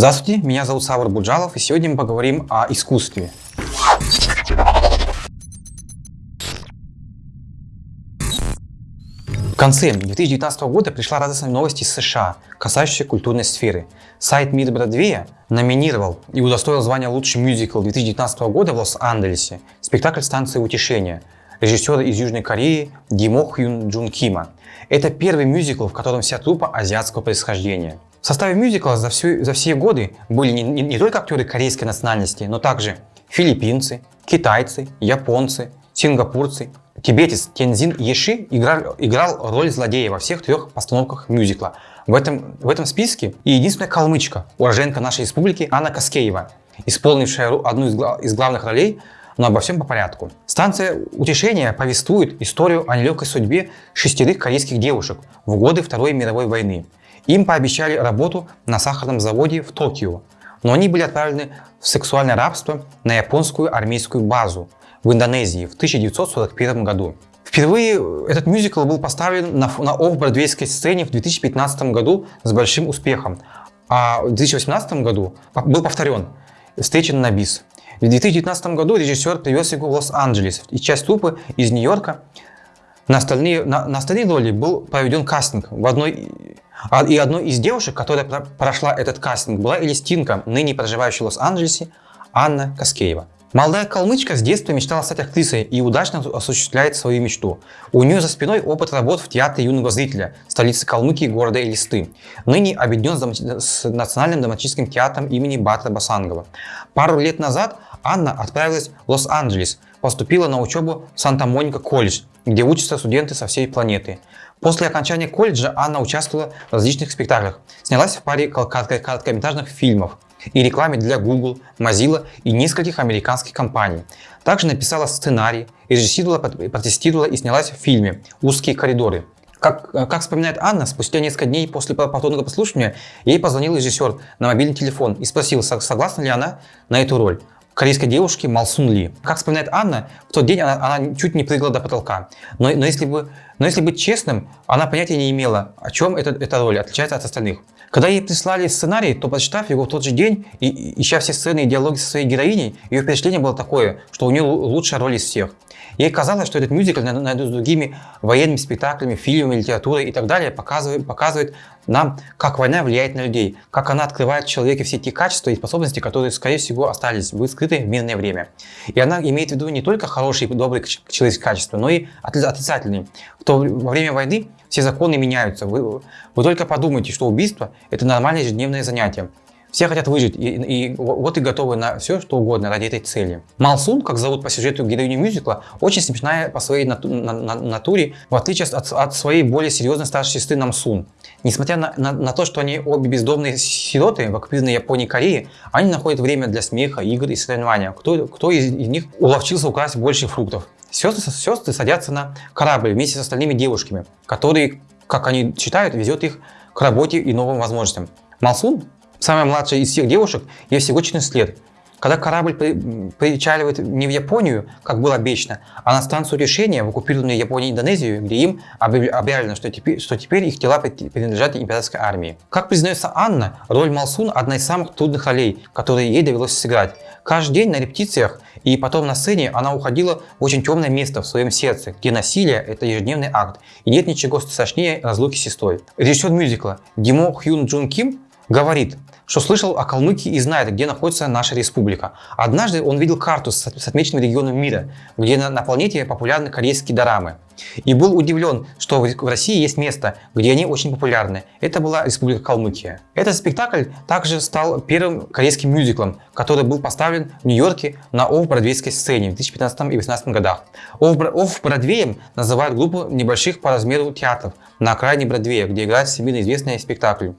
Здравствуйте, меня зовут Савр Буджалов, и сегодня мы поговорим о искусстве. В конце 2019 года пришла радостная новость из США, касающаяся культурной сферы. Сайт МИД Бродвея номинировал и удостоил звания лучший мюзикл 2019 года в Лос-Анджелесе спектакль «Станция утешения» режиссера из Южной Кореи Димо Хюн Джун Кима. Это первый мюзикл, в котором вся труппа азиатского происхождения. В составе мюзикла за, всю, за все годы были не, не, не только актеры корейской национальности, но также филиппинцы, китайцы, японцы, сингапурцы. Тибетец Тензин Еши играл, играл роль злодея во всех трех постановках мюзикла. В этом, в этом списке и единственная калмычка, уроженка нашей республики Анна Каскеева, исполнившая одну из, из главных ролей, но обо всем по порядку. Станция утешения повествует историю о нелегкой судьбе шестерых корейских девушек в годы Второй мировой войны. Им пообещали работу на сахарном заводе в Токио, но они были отправлены в сексуальное рабство на японскую армейскую базу в Индонезии в 1941 году. Впервые этот мюзикл был поставлен на, на офф-бродвейской сцене в 2015 году с большим успехом, а в 2018 году был повторен «Встречен на бис». В 2019 году режиссер привез его в Лос-Анджелес, и часть труппы из Нью-Йорка. На остальные, на, на остальные роли был проведен кастинг в одной и одной из девушек, которая прошла этот кастинг, была Элистинка, ныне проживающая в Лос-Анджелесе, Анна Каскеева. Молодая калмычка с детства мечтала стать актрисой и удачно осуществляет свою мечту. У нее за спиной опыт работ в театре юного зрителя, столице Калмыкии города Элисты. Ныне объединен с Национальным драматическим театром имени Батра Басангова. Пару лет назад Анна отправилась в Лос-Анджелес, поступила на учебу в Санта-Моника колледж, где учатся студенты со всей планеты. После окончания колледжа Анна участвовала в различных спектаклях, снялась в паре короткометражных фильмов и рекламе для Google, Mozilla и нескольких американских компаний. Также написала сценарий, режиссировала, протестировала и снялась в фильме «Узкие коридоры». Как, как вспоминает Анна, спустя несколько дней после повторного послушания ей позвонил режиссер на мобильный телефон и спросил, согласна ли она на эту роль корейской девушки Малсун Ли. Как вспоминает Анна, в тот день она, она чуть не прыгала до потолка. Но, но, если бы, но если быть честным, она понятия не имела, о чем эта, эта роль отличается от остальных. Когда ей прислали сценарий, то прочитав его в тот же день и ища все сцены и диалоги со своей героиней, ее впечатление было такое, что у нее лучшая роль из всех. Ей казалось, что этот мюзикл наряду с другими военными спектаклями, фильмами, литературой и так далее показывает, показывает нам, как война влияет на людей, как она открывает в человеке все те качества и способности, которые, скорее всего, остались бы скрыты в мирное время. И она имеет в виду не только хорошие и добрые человеческие качества, но и отрицательные. То во время войны все законы меняются. Вы, вы только подумайте, что убийство – это нормальное ежедневное занятие. Все хотят выжить, и, и вот и готовы на все, что угодно ради этой цели. Малсун, как зовут по сюжету героиню мюзикла, очень смешная по своей нату на, на, натуре, в отличие от, от своей более серьезной старшей сестры Намсун. Несмотря на, на, на то, что они обе бездомные сироты в оккупированной Японии и Корее, они находят время для смеха, игр и соревнования. Кто, кто из, из них уловчился украсть больше фруктов? Сестры, сестры садятся на корабль вместе с остальными девушками, которые, как они считают, везет их к работе и новым возможностям. Малсун Самая младшая из всех девушек, ей всего 14 лет. Когда корабль причаливает не в Японию, как было обещано, а на станцию решения в оккупированную Японию и Индонезию, где им объявлено, что теперь, что теперь их тела принадлежат императорской армии. Как признается Анна, роль Малсун – одна из самых трудных ролей, которые ей довелось сыграть. Каждый день на репетициях и потом на сцене она уходила в очень темное место в своем сердце, где насилие – это ежедневный акт, и нет ничего страшнее разлуки с сестрой. Режиссер мюзикла Димо Хюн Джун Ким говорит, что слышал о Калмыкии и знает, где находится наша республика. Однажды он видел карту с, отмеченным регионом мира, где на, на планете популярны корейские дорамы. И был удивлен, что в, России есть место, где они очень популярны. Это была Республика Калмыкия. Этот спектакль также стал первым корейским мюзиклом, который был поставлен в Нью-Йорке на офф-бродвейской сцене в 2015 и 2018 годах. Офф-бродвеем называют группу небольших по размеру театров на окраине Бродвея, где играют всемирно известные спектакли.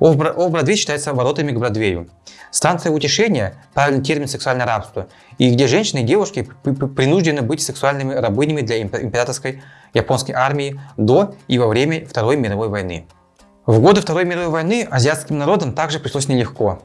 Офф-Бродвей считается воротами к Бродвею. Станция утешения – правильный термин сексуальное рабство, и где женщины и девушки принуждены быть сексуальными рабынями для императорской японской армии до и во время Второй мировой войны. В годы Второй мировой войны азиатским народам также пришлось нелегко.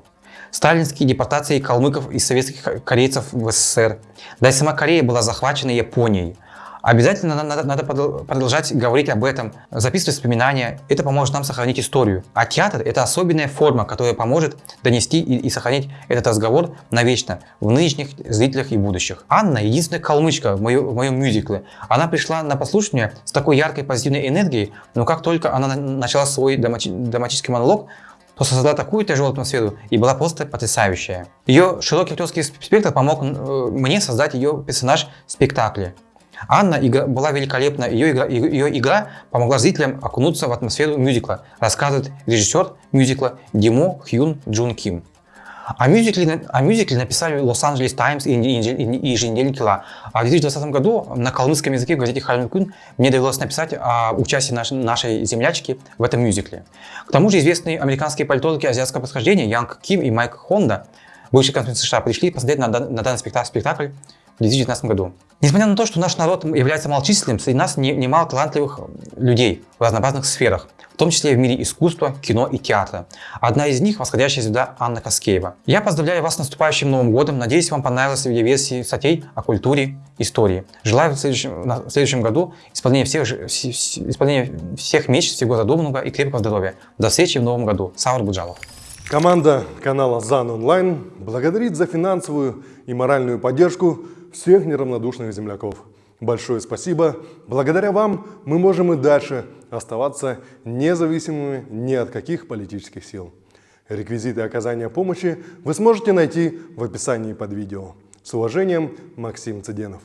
Сталинские депортации калмыков и советских корейцев в СССР. Да и сама Корея была захвачена Японией. Обязательно надо, надо продолжать говорить об этом, записывать воспоминания. Это поможет нам сохранить историю. А театр – это особенная форма, которая поможет донести и, и сохранить этот разговор навечно в нынешних зрителях и будущих. Анна – единственная калмычка в, моем, в моем мюзикле. Она пришла на послушание с такой яркой позитивной энергией, но как только она начала свой драматический монолог, то создала такую тяжелую атмосферу и была просто потрясающая. Ее широкий актерский спектр помог э, мне создать ее персонаж в спектакле. Анна игра, была великолепна, ее игра, ее игра помогла зрителям окунуться в атмосферу мюзикла, рассказывает режиссер мюзикла Димо Хьюн Джун Ким. О мюзикле, о мюзикле написали Лос-Анджелес Таймс и, и, еженедельник Ла. А в 2020 году на калмыцком языке в газете Хальмин Кун мне довелось написать о участии наш, нашей землячки в этом мюзикле. К тому же известные американские политологи азиатского происхождения Янг Ким и Майк Хонда, бывшие консульцы США, пришли посмотреть на, на данный спектакль, спектакль в 2019 году. Несмотря на то, что наш народ является малочисленным, среди нас немало талантливых людей в разнообразных сферах, в том числе в мире искусства, кино и театра. Одна из них – восходящая звезда Анна Каскеева. Я поздравляю вас с наступающим Новым годом. Надеюсь, вам понравилась видеоверсия статей о культуре, истории. Желаю в следующем, в следующем году исполнения всех, исполнения всех мечт, всего задуманного и крепкого здоровья. До встречи в Новом году. Саур Буджалов. Команда канала ЗАН Онлайн благодарит за финансовую и моральную поддержку всех неравнодушных земляков. Большое спасибо. Благодаря вам мы можем и дальше оставаться независимыми ни от каких политических сил. Реквизиты оказания помощи вы сможете найти в описании под видео. С уважением, Максим Цыденов.